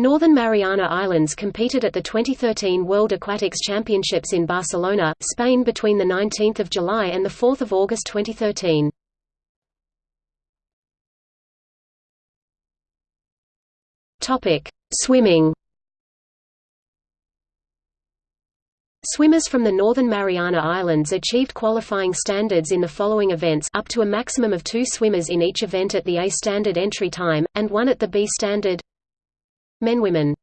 Northern Mariana Islands competed at the 2013 World Aquatics Championships in Barcelona, Spain between 19 July and 4 August 2013. Swimming Swimmers from the Northern Mariana Islands achieved qualifying standards in the following events up to a maximum of two swimmers in each event at the A standard entry time, and one at the B standard Men Women